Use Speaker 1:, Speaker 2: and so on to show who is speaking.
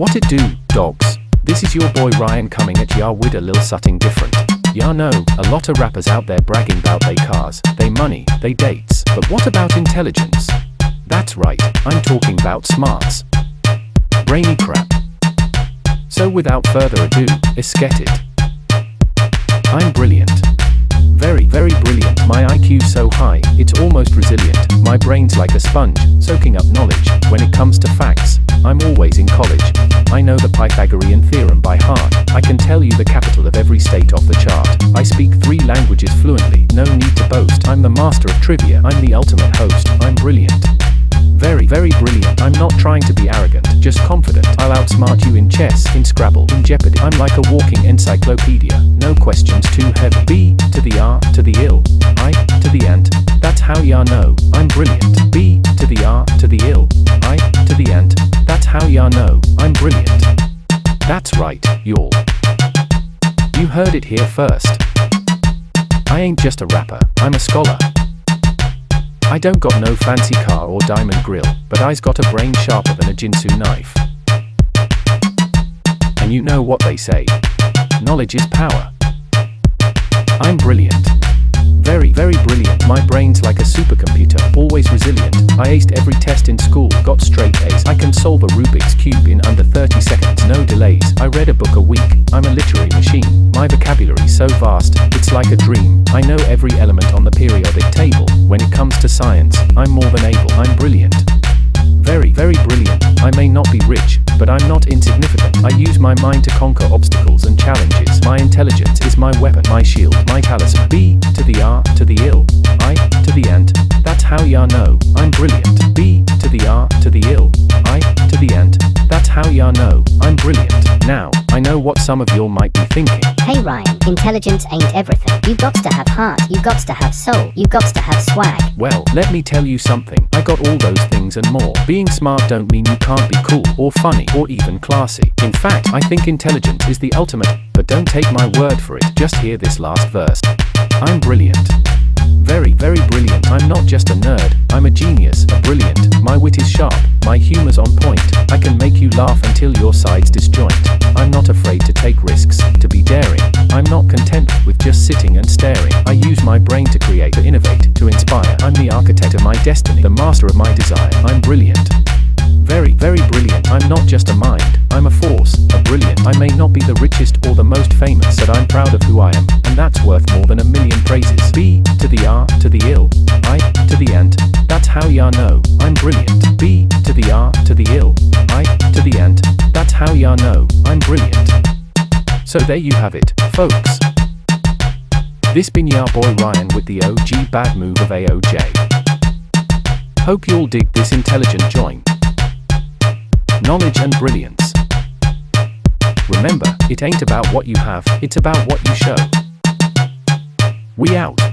Speaker 1: What it do, dogs? This is your boy Ryan coming at ya with a lil something different. Ya know, a lot of rappers out there bragging about they cars, they money, they dates, but what about intelligence? That's right, I'm talking about smarts. Brainy crap. So without further ado, let's get it. I'm brilliant. Very, very brilliant. My IQ so high, it's almost resilient. My brain's like a sponge, soaking up knowledge. When it comes to facts, I'm always in college. I know the Pythagorean theorem by heart. I can tell you the capital of every state off the chart. I speak three languages fluently, no need to boast. I'm the master of trivia, I'm the ultimate host. I'm brilliant. Very, very brilliant. I'm not trying to be arrogant, just confident. I'll outsmart you in chess, in Scrabble, in Jeopardy. I'm like a walking encyclopedia. No questions too heavy. B to the brilliant. B to the R to the ill. I to the ant. That's how ya know I'm brilliant. That's right, y'all. You heard it here first. I ain't just a rapper, I'm a scholar. I don't got no fancy car or diamond grill, but I's got a brain sharper than a Ginsu knife. And you know what they say. Knowledge is power. I'm brilliant. Very, very brilliant. My brain's like a supercomputer, always resilient. I aced every test in school, got straight A's. I can solve a Rubik's Cube in under 30 seconds, no delays. I read a book a week. I'm a literary machine. My vocabulary's so vast, it's like a dream. I know every element on the periodic table. When it comes to science, I'm more than able. I'm brilliant. Very, very brilliant. I may not be rich, but I'm not insignificant. I use my mind to conquer obstacles and challenges. My intelligence is my weapon, my shield, my talisman. B to the R to the ill. I to the end. That's how ya know I'm brilliant. B to the R to the ill. I to the end. That's how ya know I'm brilliant. Now, I know what some of y'all might be thinking.
Speaker 2: Hey Ryan, intelligence ain't everything. You got to have heart, you got to have soul, you got to have swag.
Speaker 1: Well, let me tell you something. I got all those things and more. Being smart don't mean you can't be cool, or funny, or even classy. In fact, I think intelligence is the ultimate, but don't take my word for it, just hear this last verse. I'm brilliant. Very, very brilliant. I'm not just a nerd, I'm a genius, a brilliant. My wit is sharp, my humor's on point. I can make you laugh until your sides disjoint. I'm not afraid to take risks, to be daring. I'm not content with just sitting and staring. I use my brain to create, to innovate, to inspire. I'm the architect of my destiny, the master of my desire. I'm brilliant. Very, very brilliant. I'm not just a mind, I'm a force, a brilliant. I may not be the richest or the most famous, but I'm proud of who I am, and that's worth more than a million praises. B to the R to the ill, I to the ant. That's how ya know I'm brilliant. B to the R to the ill, I to the ant. That's how ya know I'm brilliant. So there you have it, folks. This been ya boy Ryan with the OG bad move of AOJ. Hope you'll dig this intelligent joint knowledge and brilliance. Remember, it ain't about what you have, it's about what you show. We out.